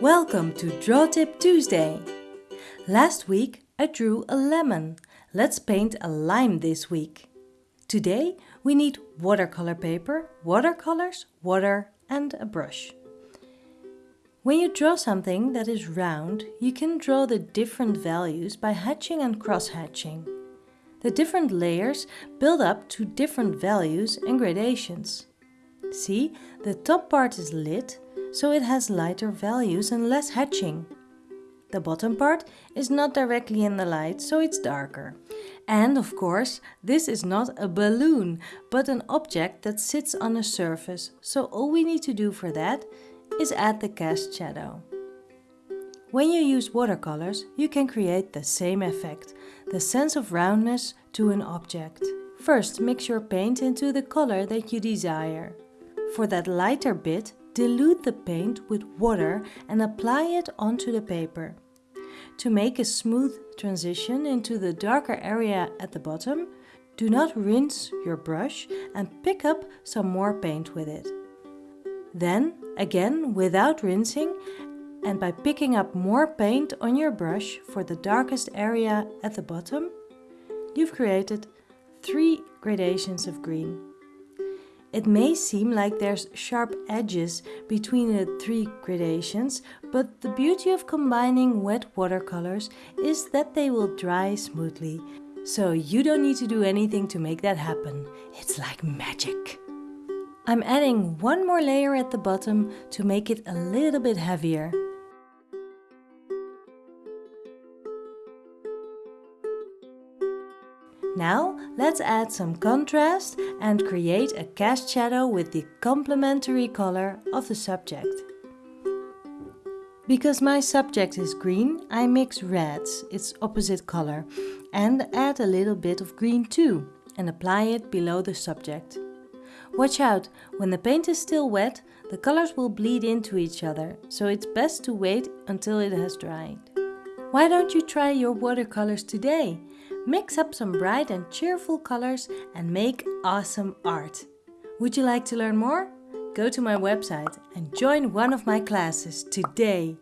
Welcome to Draw Tip Tuesday! Last week I drew a lemon. Let's paint a lime this week. Today we need watercolor paper, watercolors, water and a brush. When you draw something that is round, you can draw the different values by hatching and cross-hatching. The different layers build up to different values and gradations. See, the top part is lit, so it has lighter values and less hatching. The bottom part is not directly in the light, so it's darker. And of course, this is not a balloon, but an object that sits on a surface, so all we need to do for that is add the cast shadow. When you use watercolors, you can create the same effect, the sense of roundness to an object. First, mix your paint into the color that you desire. For that lighter bit, dilute the paint with water and apply it onto the paper. To make a smooth transition into the darker area at the bottom, do not rinse your brush and pick up some more paint with it. Then, again without rinsing, and by picking up more paint on your brush for the darkest area at the bottom, you've created three gradations of green. It may seem like there's sharp edges between the three gradations, but the beauty of combining wet watercolors is that they will dry smoothly. So you don't need to do anything to make that happen. It's like magic. I'm adding one more layer at the bottom to make it a little bit heavier. Now let's add some contrast and create a cast shadow with the complementary color of the subject. Because my subject is green, I mix reds, its opposite color, and add a little bit of green too, and apply it below the subject. Watch out, when the paint is still wet, the colors will bleed into each other, so it's best to wait until it has dried. Why don't you try your watercolors today? Mix up some bright and cheerful colors and make awesome art. Would you like to learn more? Go to my website and join one of my classes today.